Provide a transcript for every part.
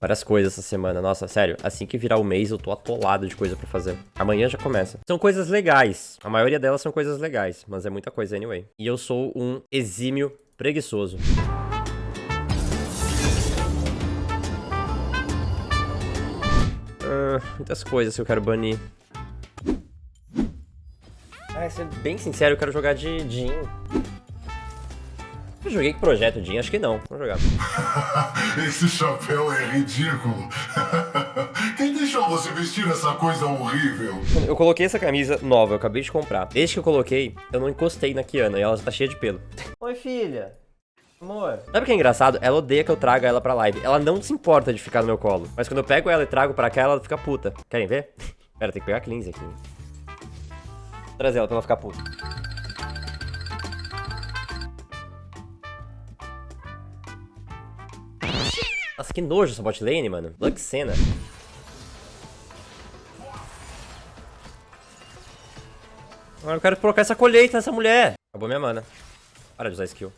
Várias coisas essa semana. Nossa, sério, assim que virar o mês eu tô atolado de coisa pra fazer. Amanhã já começa. São coisas legais. A maioria delas são coisas legais, mas é muita coisa anyway. E eu sou um exímio preguiçoso. Ah, muitas coisas que eu quero banir. Ah, ser bem sincero, eu quero jogar de Jin. Eu joguei com projeto Jin? Acho que não. Vamos jogar. Esse chapéu é ridículo. Quem deixou você vestir essa coisa horrível? Eu coloquei essa camisa nova, eu acabei de comprar. Desde que eu coloquei, eu não encostei na Kiana e ela tá cheia de pelo. Oi, filha. Amor. Sabe o que é engraçado? Ela odeia que eu traga ela pra live. Ela não se importa de ficar no meu colo. Mas quando eu pego ela e trago pra cá, ela fica puta. Querem ver? Pera, tem que pegar a cleanse aqui. Trazer ela pra ela ficar puta. Nossa, que nojo essa bot lane, mano. Luxena. Agora eu quero colocar essa colheita nessa mulher. Acabou minha mana. Para de usar skill.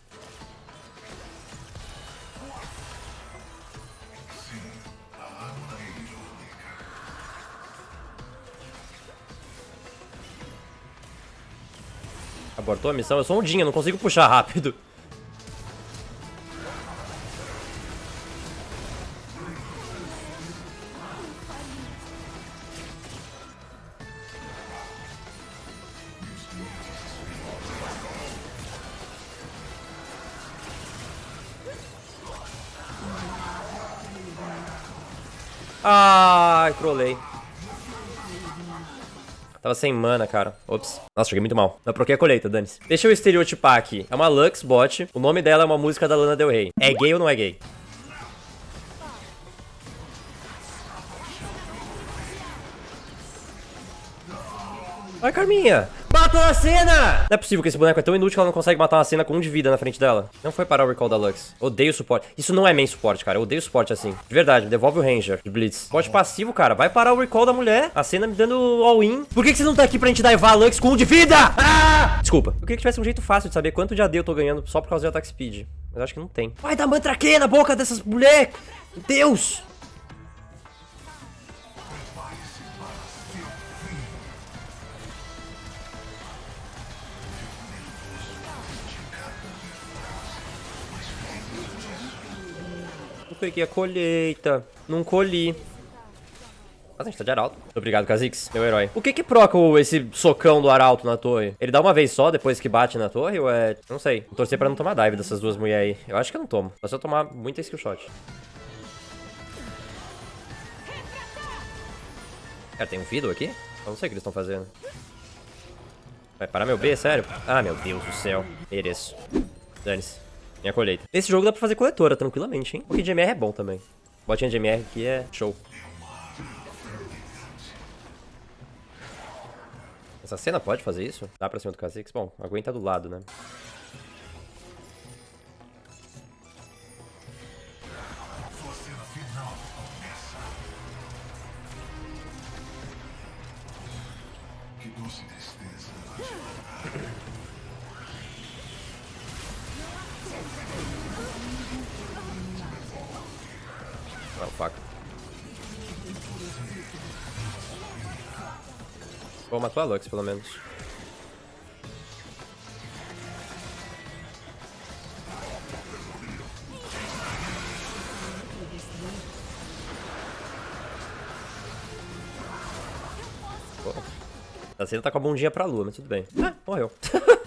Abortou a missão? Eu sou um Din, eu não consigo puxar rápido. Ai, trolei. Tava sem mana, cara. Ops. Nossa, joguei muito mal. Não troquei a colheita, dane-se. Deixa eu estereotipar aqui. É uma Lux bot. O nome dela é uma música da Lana Del Rey. É gay ou não é gay? Ai, Carminha! Matou a cena! Não é possível que esse boneco é tão inútil que ela não consegue matar uma cena com um de vida na frente dela. Não foi parar o recall da Lux. Odeio suporte. Isso não é main suporte, cara. Eu odeio suporte assim. De verdade, devolve o Ranger de Blitz. Bot passivo, cara. Vai parar o recall da mulher. A cena me dando all-in. Por que, que você não tá aqui pra gente daivar a Lux com um de vida? Ah! Desculpa. Eu queria que tivesse um jeito fácil de saber quanto de AD eu tô ganhando só por causa de ataque speed. Mas acho que não tem. Vai dar mantraque na boca dessas mulheres! Deus! Peguei a colheita. Não colhi. Mas a gente tá de arauto. Obrigado, Kha'Zix, meu herói. O que que proca esse socão do arauto na torre? Ele dá uma vez só depois que bate na torre ou é... Não sei. Vou torcer pra não tomar dive dessas duas mulheres aí. Eu acho que eu não tomo. Só se eu tomar muita skillshot. Cara, tem um Fiddle aqui? Eu não sei o que eles estão fazendo. Vai parar meu B, sério? Ah, meu Deus do céu. Mereço. Dane-se. Minha colheita. Nesse jogo dá pra fazer coletora tranquilamente, hein? Porque de MR é bom também. Botinha de MR aqui é show. Essa cena pode fazer isso? Dá pra cima do Kha'Zix? Bom, aguenta do lado, né? Que doce tristeza. Pô, matou a Lux, pelo menos. Pô. A cena tá com a bundinha pra lua, mas tudo bem. Ah, morreu.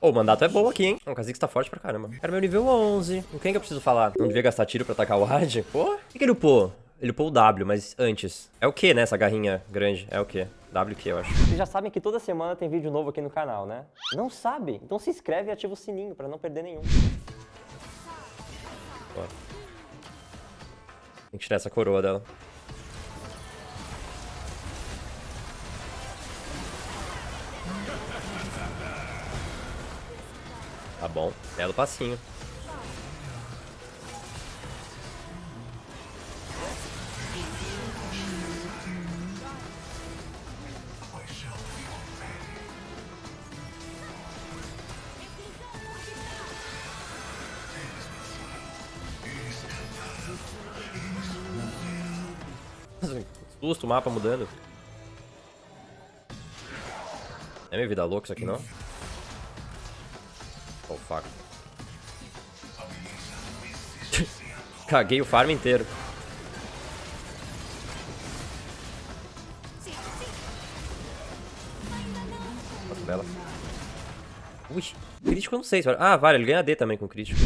Ô, o mandato é bom aqui, hein? O Kha'Zix tá forte pra caramba. Era meu nível 11. Com quem que eu preciso falar? Não devia gastar tiro pra atacar o Ward? Pô, o que, que ele upou? Ele upou o W, mas antes. É o que, né, essa garrinha grande? É o que? W que eu acho. Vocês já sabem que toda semana tem vídeo novo aqui no canal, né? Não sabe? Então se inscreve e ativa o sininho pra não perder nenhum. Ó. Tem que tirar essa coroa dela. Tá bom, belo passinho. Susto, o mapa mudando. É minha vida louca isso aqui, não? Oh, fuck. Caguei o farm inteiro. Nossa, bela. Ui, crítico eu não sei. Ah, vale, ele ganha D também com crítico.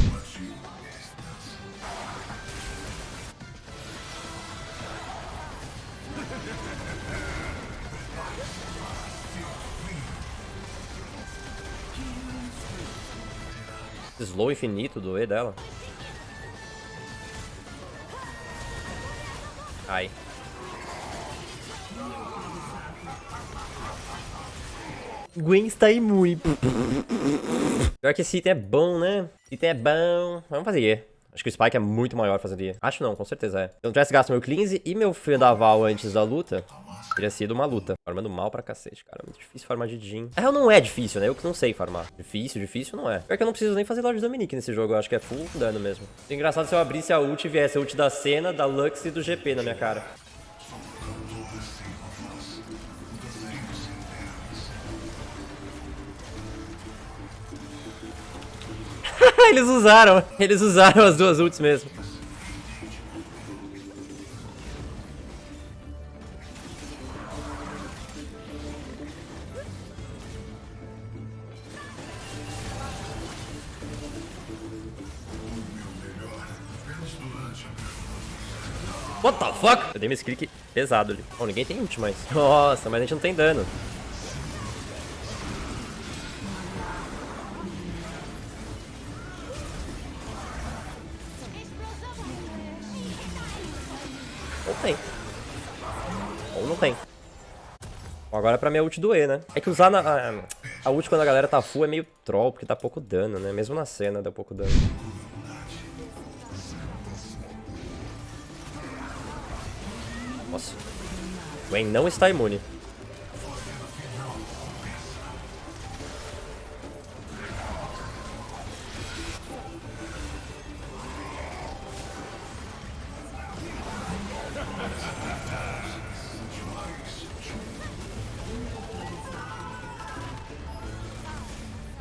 Slow infinito do E dela. Ai. Gwen está imune. Pior que esse item é bom, né? Esse item é bom. Vamos fazer E. Acho que o Spike é muito maior fazendo E. Acho não, com certeza é. Se eu não tivesse gasto meu cleanse e meu Vendaval antes da luta, teria sido uma luta. Farmando mal pra cacete, cara. Muito difícil farmar de Jin. Na real, não é difícil, né? Eu que não sei farmar. Difícil, difícil não é. Pior que eu não preciso nem fazer Lorde Dominique nesse jogo. Eu acho que é full dano mesmo. É engraçado se eu abrisse a ult e viesse a ult da cena, da Lux e do GP na minha cara. eles usaram, eles usaram as duas ults mesmo. What the fuck? Eu dei meu click pesado ali. Bom, ninguém tem ult mais. Nossa, mas a gente não tem dano. Tem. Bom, agora pra minha ult do E, né? É que usar na, a, a ult quando a galera tá full é meio troll, porque dá pouco dano, né? Mesmo na cena dá pouco dano. Nossa. Gwen não está imune.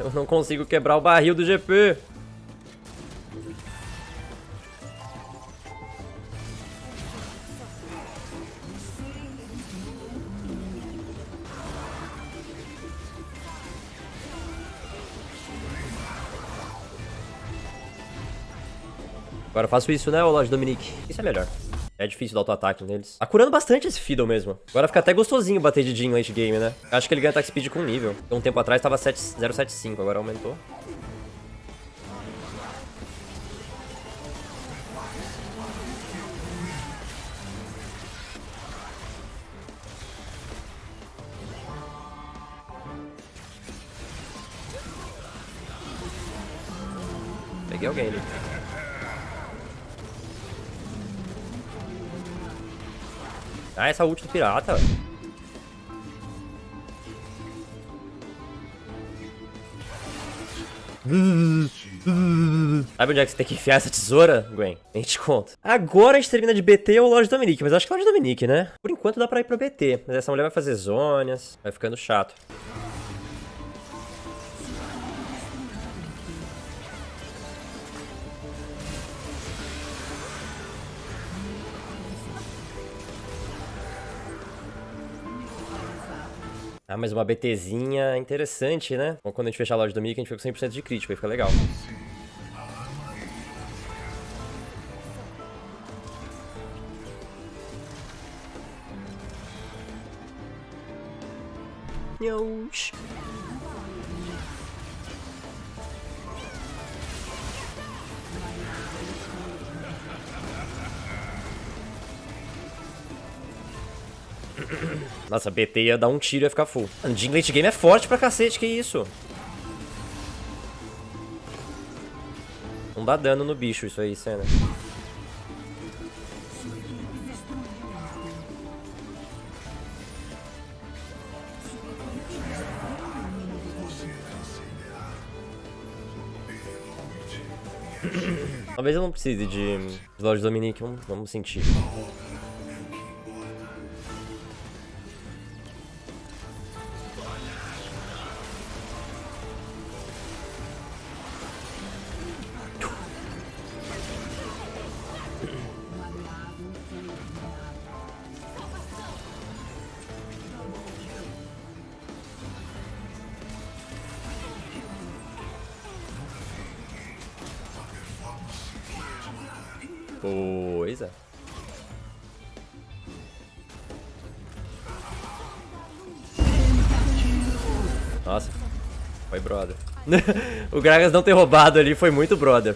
Eu não consigo quebrar o barril do GP. Agora eu faço isso, né, ô Dominique? Isso é melhor. É difícil dar auto-ataque neles. Tá curando bastante esse Fiddle mesmo. Agora fica até gostosinho bater de Jin late game, né? Acho que ele ganha attack speed com nível. Um tempo atrás tava 075, agora aumentou. Peguei alguém ali. Ah, essa ult do pirata. Sabe onde é que você tem que enfiar essa tesoura, Gwen? Nem te conto. Agora a gente termina de BT ou Lorde Dominique, mas acho que é Lorde Dominique, né? Por enquanto dá pra ir pra BT, mas essa mulher vai fazer zonas, vai ficando chato. Ah, mas uma BTzinha interessante, né? Bom, quando a gente fechar a loja do Mickey, a gente fica com 100% de crítico, aí fica legal. Nhãos. Nossa, BT ia dar um tiro e ia ficar full. Mano, late game é forte pra cacete, que isso? Não dá dano no bicho isso aí, cena. Talvez eu não precise de Lorde Dominique, vamos, vamos sentir. Pois é. Nossa, foi brother. o Gragas não ter roubado ali foi muito brother.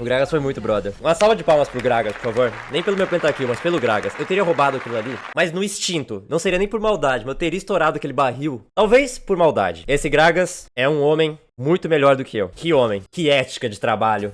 O Gragas foi muito brother. Uma salva de palmas pro Gragas, por favor. Nem pelo meu pentakill, mas pelo Gragas. Eu teria roubado aquilo ali, mas no instinto. Não seria nem por maldade, mas eu teria estourado aquele barril. Talvez por maldade. Esse Gragas é um homem muito melhor do que eu. Que homem. Que ética de trabalho.